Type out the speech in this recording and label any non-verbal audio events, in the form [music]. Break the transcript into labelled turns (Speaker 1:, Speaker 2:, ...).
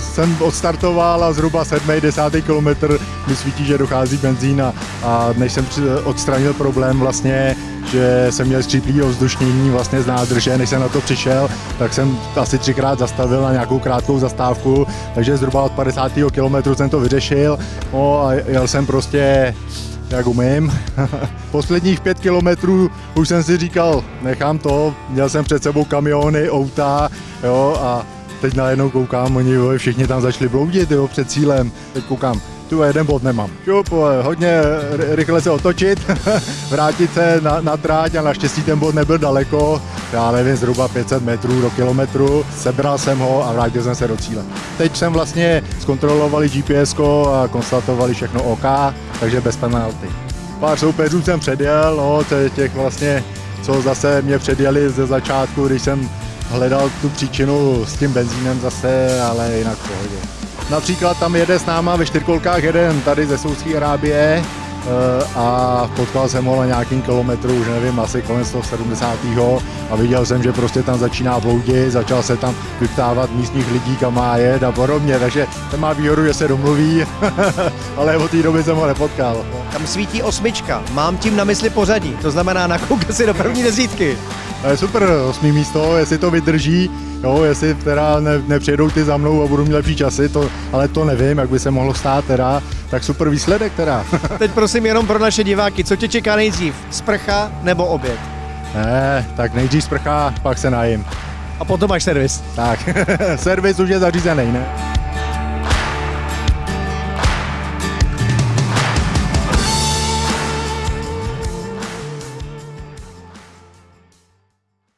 Speaker 1: jsem odstartoval a zhruba 7. 10. kilometr mi svítí, že dochází benzín a, a než jsem odstranil problém vlastně, že jsem měl skříplý ovzdušnění vlastně z nádrže, než jsem na to přišel, tak jsem asi třikrát zastavil na nějakou krátkou zastávku, takže zhruba od 50. kilometru jsem to vyřešil no a jel jsem prostě jak umím. [laughs] Posledních pět kilometrů už jsem si říkal, nechám to, měl jsem před sebou kamiony, auta, jo, a teď najednou koukám, oni jo, všichni tam začali bloudit, jo, před cílem. Teď koukám, tu jeden bod nemám. Šup, hodně ry- rychle se otočit, [laughs] vrátit se na, na tráť a naštěstí ten bod nebyl daleko, já nevím, zhruba 500 metrů do kilometru, sebral jsem ho a vrátil jsem se do cíle. Teď jsem vlastně zkontrolovali GPS a konstatovali všechno OK, takže bez penalty. Pár soupeřů jsem předjel, no, tě- těch vlastně, co zase mě předjeli ze začátku, když jsem hledal tu příčinu s tím benzínem zase, ale jinak v pohodě. Například tam jede s náma ve čtyřkolkách jeden tady ze Saudské Arábie eh, a potkal jsem ho na nějakým kilometru, už nevím, asi kolem 170. a viděl jsem, že prostě tam začíná bloudit, začal se tam vyptávat místních lidí, kam má jet a podobně, takže ten má výhodu, že se domluví, [laughs] ale od té doby jsem ho nepotkal.
Speaker 2: Tam svítí osmička. Mám tím na mysli pořadí. To znamená nakoukat si do první desítky.
Speaker 1: To je super, osmý místo, jestli to vydrží, jo, jestli teda ne, nepřijedou ty za mnou a budu mít lepší časy, to, ale to nevím, jak by se mohlo stát teda, tak super výsledek teda. [laughs]
Speaker 2: Teď prosím jenom pro naše diváky, co tě čeká nejdřív? Sprcha nebo oběd?
Speaker 1: ne, tak nejdřív sprcha, pak se najím.
Speaker 2: A potom máš servis.
Speaker 1: Tak, [laughs] servis už je zařízený, ne?